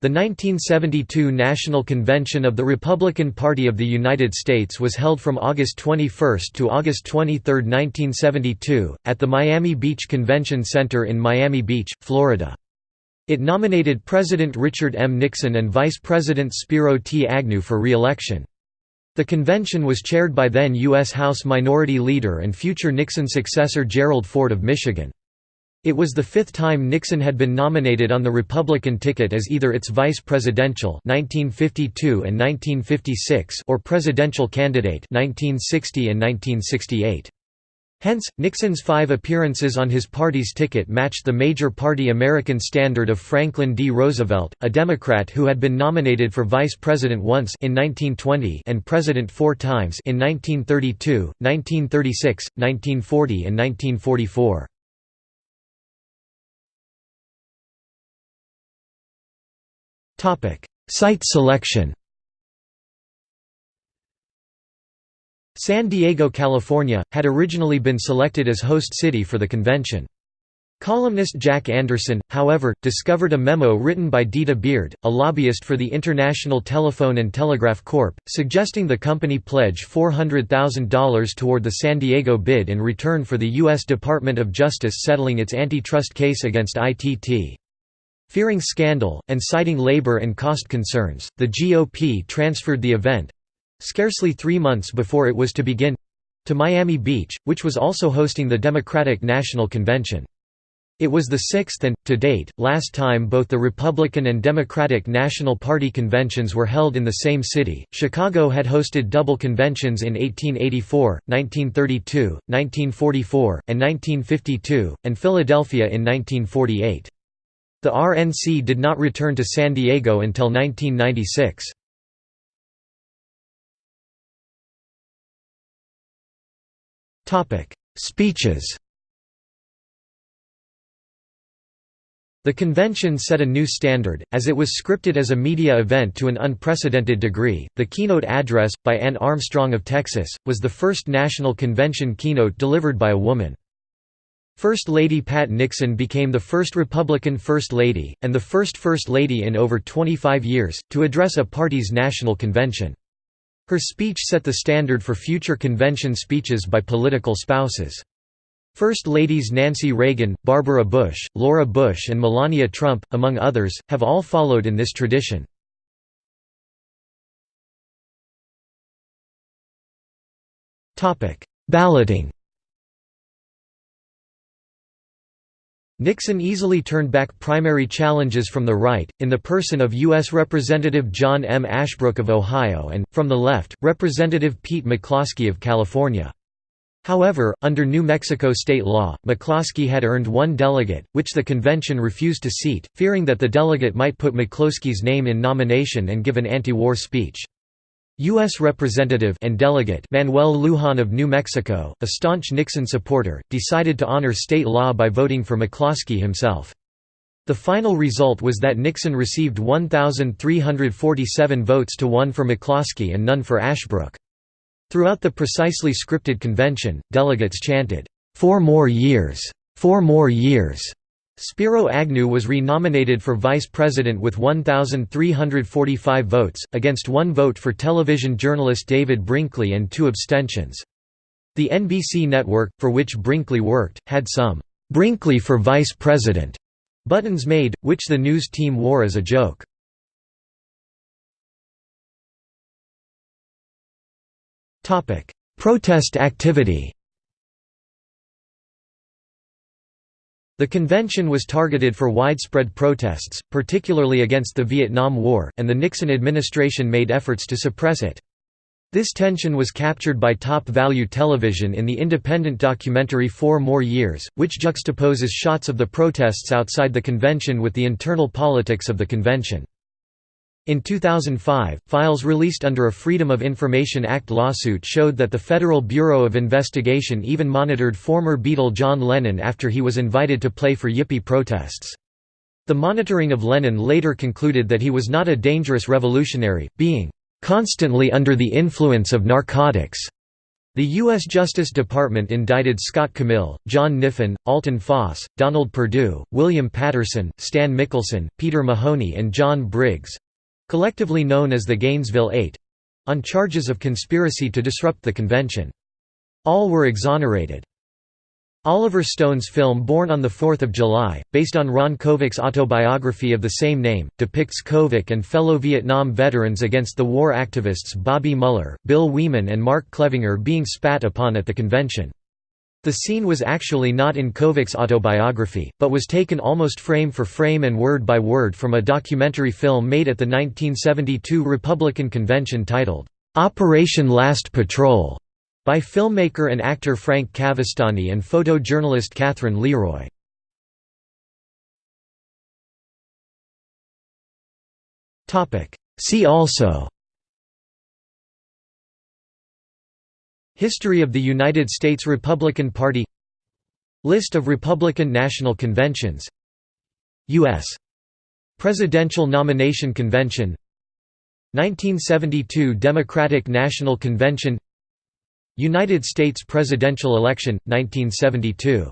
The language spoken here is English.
The 1972 National Convention of the Republican Party of the United States was held from August 21 to August 23, 1972, at the Miami Beach Convention Center in Miami Beach, Florida. It nominated President Richard M. Nixon and Vice President Spiro T. Agnew for re-election. The convention was chaired by then U.S. House Minority Leader and future Nixon successor Gerald Ford of Michigan. It was the fifth time Nixon had been nominated on the Republican ticket as either its vice presidential 1952 and 1956 or presidential candidate 1960 and 1968. Hence, Nixon's five appearances on his party's ticket matched the major party American standard of Franklin D. Roosevelt, a Democrat who had been nominated for vice president once in 1920 and president four times in 1932, 1936, 1940 and 1944. Site selection San Diego, California, had originally been selected as host city for the convention. Columnist Jack Anderson, however, discovered a memo written by Dita Beard, a lobbyist for the International Telephone and Telegraph Corp., suggesting the company pledge $400,000 toward the San Diego bid in return for the U.S. Department of Justice settling its antitrust case against ITT. Fearing scandal, and citing labor and cost concerns, the GOP transferred the event—scarcely three months before it was to begin—to Miami Beach, which was also hosting the Democratic National Convention. It was the sixth and, to date, last time both the Republican and Democratic National Party conventions were held in the same city. Chicago had hosted double conventions in 1884, 1932, 1944, and 1952, and Philadelphia in 1948. The RNC did not return to San Diego until 1996. Speeches The convention set a new standard, as it was scripted as a media event to an unprecedented degree. The keynote address, by Ann Armstrong of Texas, was the first national convention keynote delivered by a woman. First Lady Pat Nixon became the first Republican First Lady, and the first First Lady in over 25 years, to address a party's national convention. Her speech set the standard for future convention speeches by political spouses. First Ladies Nancy Reagan, Barbara Bush, Laura Bush and Melania Trump, among others, have all followed in this tradition. Balloting Nixon easily turned back primary challenges from the right, in the person of U.S. Representative John M. Ashbrook of Ohio and, from the left, Representative Pete McCloskey of California. However, under New Mexico state law, McCloskey had earned one delegate, which the convention refused to seat, fearing that the delegate might put McCloskey's name in nomination and give an anti-war speech. U.S. Representative and delegate Manuel Lujan of New Mexico, a staunch Nixon supporter, decided to honor state law by voting for McCloskey himself. The final result was that Nixon received 1,347 votes to one for McCloskey and none for Ashbrook. Throughout the precisely scripted convention, delegates chanted, four more years! Four more years! Spiro Agnew was re-nominated for vice president with 1,345 votes, against one vote for television journalist David Brinkley and two abstentions. The NBC network, for which Brinkley worked, had some "'Brinkley for Vice President' buttons made, which the news team wore as a joke. Protest activity The convention was targeted for widespread protests, particularly against the Vietnam War, and the Nixon administration made efforts to suppress it. This tension was captured by Top Value Television in the independent documentary Four More Years, which juxtaposes shots of the protests outside the convention with the internal politics of the convention. In 2005, files released under a Freedom of Information Act lawsuit showed that the Federal Bureau of Investigation even monitored former Beatle John Lennon after he was invited to play for Yippie protests. The monitoring of Lennon later concluded that he was not a dangerous revolutionary, being "...constantly under the influence of narcotics." The U.S. Justice Department indicted Scott Camil, John Kniffin, Alton Foss, Donald Perdue, William Patterson, Stan Mickelson, Peter Mahoney and John Briggs—collectively known as the Gainesville Eight—on charges of conspiracy to disrupt the convention. All were exonerated. Oliver Stone's film Born on 4 July, based on Ron Kovic's autobiography of the same name, depicts Kovic and fellow Vietnam veterans against the war activists Bobby Muller, Bill Wieman and Mark Clevinger being spat upon at the convention. The scene was actually not in Kovic's autobiography, but was taken almost frame for frame and word by word from a documentary film made at the 1972 Republican convention titled, "'Operation Last Patrol' By filmmaker and actor Frank Cavestani and photojournalist Catherine Leroy. See also History of the United States Republican Party List of Republican National Conventions U.S. Presidential Nomination Convention 1972 Democratic National Convention United States presidential election, 1972